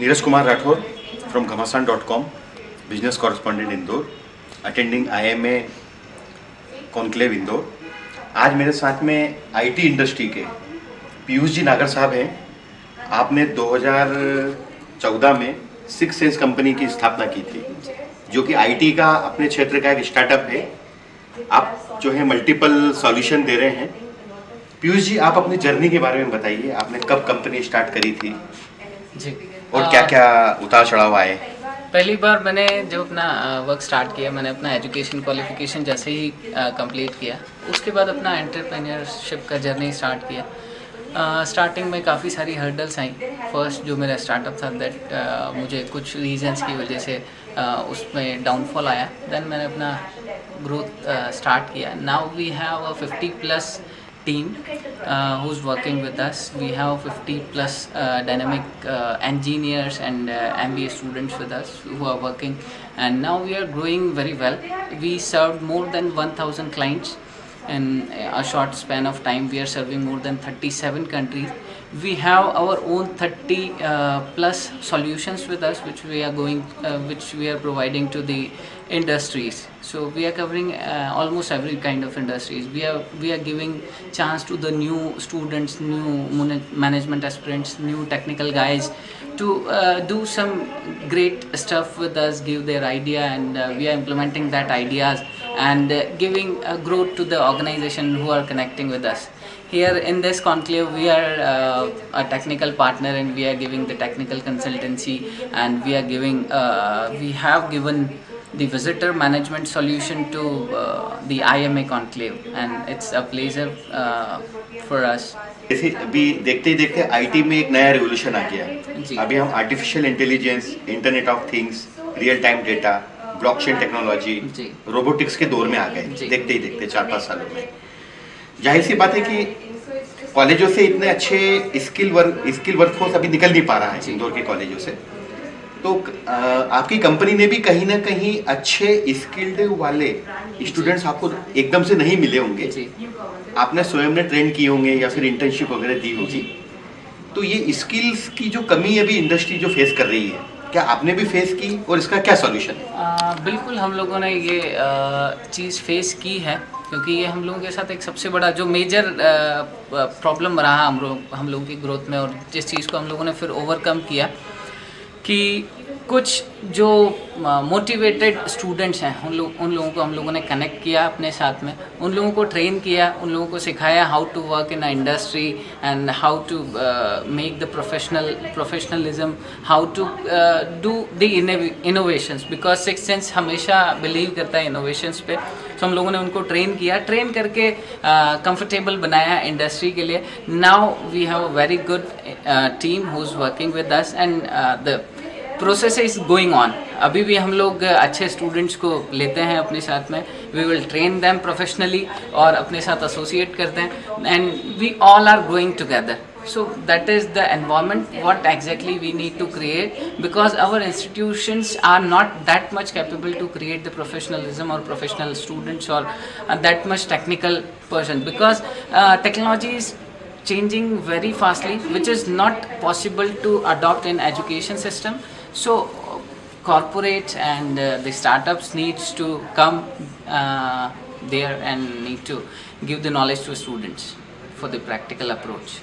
Neeraj Kumar Rathore from Ghamasan dot com business correspondent Indore M A conclave Indore आज मेरे साथ में IT industry के पीयूष जी नागर साहब हैं। आपने 2014 में सिक्स सेंस कंपनी की स्थापना की थी, जो कि आईटी का अपने क्षेत्र का एक स्टार्टअप है। आप जो है मल्टीपल सॉल्यूशन दे रहे हैं। पीयूष जी, आप अपनी जर्नी के बारे में बताइए, आपने कब कंपनी स्टार्ट करी थी? जी। और आ, क्या क्या उतार चढ़ाव आए? पहली बार मैंने जब अपना वर्क स्टार्ट किया मैंने अपना एजुकेशन क्वालिफिकेशन जैसे ही कंप्लीट किया। उसके बाद अपना एंटरप्रेन्योरशिप का जर्नी स्टार्ट किया। स्टार्टिंग में काफ़ी सारी हर्डल्स आई। फ़र्स्ट जो मेरा स्टार्टअप था दैट मुझे कुछ रीजंस की वजह से uh, उसमें डाउनफॉल आया। देन मैंने अपना ग्रोथ स्टार्ट किया। Now we have a 50 plus team uh, who's working with us. We have 50 plus uh, dynamic uh, engineers and uh, MBA students with us who are working, and now we are growing very well. We served more than 1,000 clients in a short span of time. We are serving more than 37 countries. We have our own 30 uh, plus solutions with us, which we are going, uh, which we are providing to the industries. So we are covering uh, almost every kind of industries. We are we are giving chance to the new students, new management aspirants, new technical guys to uh, do some great stuff with us, give their idea, and uh, we are implementing that ideas and uh, giving uh, growth to the organization who are connecting with us. Here in this conclave, we are uh, a technical partner and we are giving the technical consultancy and we are giving, uh, we have given the visitor management solution to uh, the IMA conclave and it's a pleasure uh, for us. जैसे अभी देखते ही देखते IT में एक नया revolution आ गया जी। है अभी हम artificial intelligence internet of things real time data blockchain technology robotics के दौर में आ गए। देखते ही देखते चार पाँच सालों में। ज़ाहिर सी बात है कि कॉलेजों से इतने अच्छे स्किल वर्क स्किल वर्कफोर्स अभी निकल नहीं पा रहा है इंदौर के कॉलेजों से। तो आपकी कंपनी ने भी कहीं ना कहीं अच्छे स्किल्ड वाले स्टूडेंट्स आपको एकदम से नहीं मिले होंगे। आपने स्वयं ने ट्रेन किए होंगे या फिर इंटर्नशिप वगैरह दी होगी। तो ये स्किल्स की जो कमी अभी इंडस्ट्री जो फेस कर रही है क्या आपने भी फेस की और इसका क्या सॉल्यूशन है आ, बिल्कुल हम लोगों ने ये चीज़ फेस की है क्योंकि ये हम लोगों के साथ एक सबसे बड़ा जो मेजर प्रॉब्लम रहा हम लोग हम लोगों की ग्रोथ में और जिस चीज़ को हम लोगों ने फिर ओवरकम किया कि कुछ जो मोटिवेटेड स्टूडेंट्स हैं उन लोग उन लोगों को हम लोगों ने कनेक्ट किया अपने साथ में। उन लोगों को ट्रेन किया उन लोगों को सिखाया how to work in a industry and how to make the professional professionalism how to do the innovations because six sense हमेशा बिलीव करता है इनोवेशंस पे। तो हम लोगों ने उनको ट्रेन किया ट्रेन करके कंफर्टेबल uh, बनाया इंडस्ट्री के लिए। Now we have a very good team who is working with us and the process is going on अभी भी हम लोग अच्छे स्टूडेंट्स को लेते हैं अपने साथ में। We will train them professionally और अपने साथ एसोसिएट करते हैं। And we all are going together so that is the environment what exactly we need to create because our institutions are not that much capable to create the professionalism और professional students और that much technical person because technology is changing very fastly which is not possible to adopt in education system so corporates and uh, the startups needs to come uh, there and need to give the knowledge to students for the practical approach.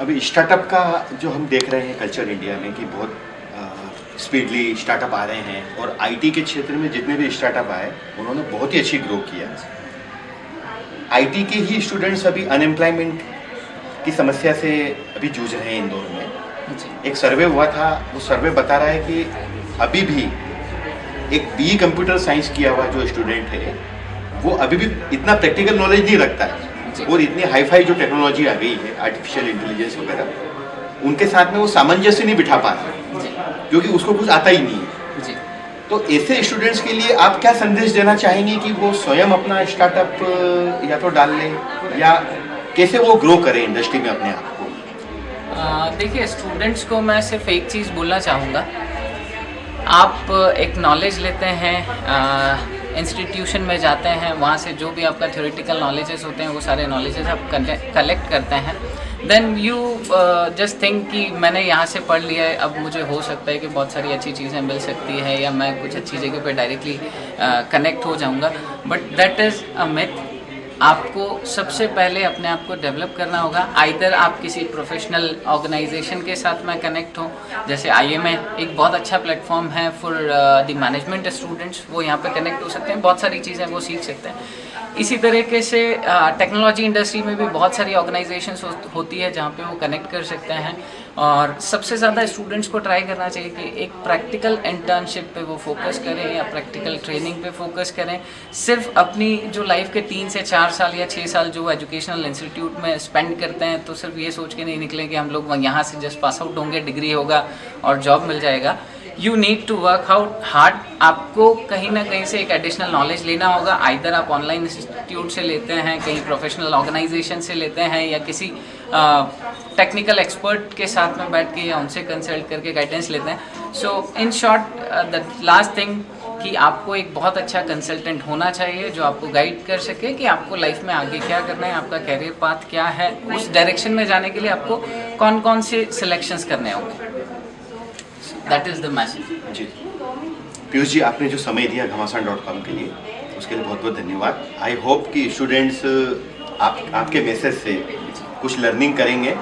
अभी startup का जो हम देख रहे हैं culture India में कि बहुत स्पीडली स्टार्टअप आ रहे हैं और आईटी के क्षेत्र में जितने भी स्टार्टअप आए उन्होंने बहुत ही अच्छी ग्रो किया। आईटी के ही स्टूडेंट्स अभी अनएम्प्लॉयमेंट की समस्या से अभी जूझ रहे हैं इंदौर में। एक सर्वे हुआ था वो सर्वे बता रहा है कि अभी भी एक बी कंप्यूटर साइंस किया हुआ जो स्टूडेंट है वो अभी भी इतना प्रैक्टिकल नॉलेज नहीं रखता है। और इतनी हाई फाई जो टेक्नोलॉजी आ गई है आर्टिफिशियल इंटेलिजेंस वगैरह उनके साथ में वो सामंजस्य नहीं बिठा पा रहा क्योंकि उसको कुछ आता ही नहीं है। तो ऐसे स्टूडेंट्स के लिए आप क्या संदेश देना चाहेंगे कि वो स्वयं अपना स्टार्टअप या तो डाल लें या कैसे वो ग्रो करें इंडस्ट्री में अपने आप को? देखिए स्टूडेंट्स को मैं सिर्फ़ एक चीज़ बोलना चाहूँगा। आप एक नॉलेज लेते हैं इंस्टीट्यूशन में जाते हैं, वहाँ से जो भी आपका थ्योरेटिकल नॉलेजेस होते हैं, वो सारे नॉलेजेस आप कलेक्ट करते हैं। देन यू जस्ट थिंक कि मैंने यहाँ से पढ़ लिया है, अब मुझे हो सकता है कि बहुत सारी अच्छी चीज़ें मिल सकती है या मैं कुछ अच्छी जगह पे डायरेक्टली कनेक्ट हो जाऊँगा। But that is a myth आपको सबसे पहले अपने आप को डेवलप करना होगा। आइधर आप किसी प्रोफेशनल ऑर्गेनाइजेशन के साथ में कनेक्ट हो, जैसे आईएमए एक बहुत अच्छा प्लेटफॉर्म है फॉर द मैनेजमेंट स्टूडेंट्स वो यहाँ पर कनेक्ट हो सकते हैं। बहुत सारी चीज़ें वो सीख सकते हैं। इसी तरीके से टेक्नोलॉजी इंडस्ट्री में भी बहुत सारी ऑर्गेनाइजेशन हो, होती है जहाँ पे वो कनेक्ट कर सकते हैं। और सबसे ज़्यादा स्टूडेंट्स को ट्राई करना चाहिए कि एक प्रैक्टिकल इंटर्नशिप पे वो फोकस करें या प्रैक्टिकल ट्रेनिंग पे फोकस करें। सिर्फ़ अपनी जो लाइफ के तीन से चार साल या छः साल जो एजुकेशनल इंस्टीट्यूट में स्पेंड करते हैं तो सिर्फ़ ये सोच के नहीं निकलें कि हम लोग यहाँ से जस्ट पास आउट होंगे डिग्री होगा और जॉब मिल जाएगा। You need to work out hard आपको कहीं ना कहीं से एक एडिशनल नॉलेज लेना होगा। आइधर आप ऑनलाइन इंस्टीट्यूट से लेते हैं, कहीं प्रोफेशनल ऑर्गेनाइजेशन से लेते हैं, या किसी टेक्निकल एक्सपर्ट के साथ में बैठ के या उनसे कंसल्ट करके गाइडेंस लेते हैं। So in short the last thing कि आपको एक बहुत अच्छा कंसल्टेंट होना चाहिए जो आपको गाइड कर सके कि आपको लाइफ में आगे क्या करना है, आपका कैरियर पाथ क्या है। उस डायरेक्शन में जाने के लिए आपको कौन कौन से सिलेक्शंस करने होंगे? दैट इज़ द मैसेज जी। पीयूष जी आपने जो समय दिया घमासान डॉट कॉम के लिए उसके लिए बहुत बहुत धन्यवाद। आई होप कि स्टूडेंट्स आप आपके मैसेज से कुछ लर्निंग करेंगे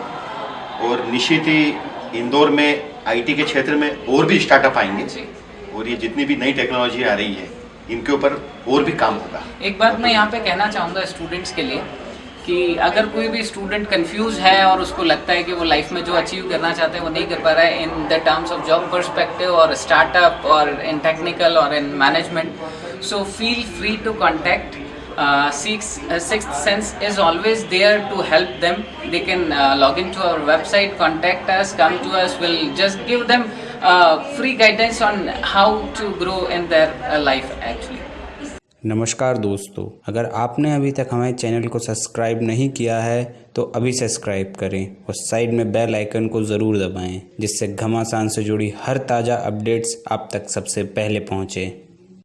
और निश्चित ही इंदौर में आईटी के क्षेत्र में और भी स्टार्टअप आएँगे और ये जितनी भी नई टेक्नोलॉजी आ रही है इनके ऊपर और भी काम होगा। एक बात मैं यहाँ पे कहना चाहूँगा स्टूडेंट्स के लिए कि अगर कोई भी स्टूडेंट कंफ्यूज है और उसको लगता है कि वो लाइफ में जो अचीव करना चाहते हैं वो नहीं कर पा रहा है in the terms of job perspective और स्टार्टअप और इन टेक्निकल और in management so feel free to contact sixth sense is always there to help them they can uh, log into our website contact us come to us we'll just give them uh, free guidance on how to grow in their uh, life actually नमस्कार दोस्तों, अगर आपने अभी तक हमारे channel को subscribe नहीं किया है तो अभी सब्सक्राइब करें और साइड में बेल आइकन को ज़रूर दबाएँ, जिससे घमासान से जुड़ी हर ताज़ा अपडेट्स आप तक सबसे पहले पहुँचें।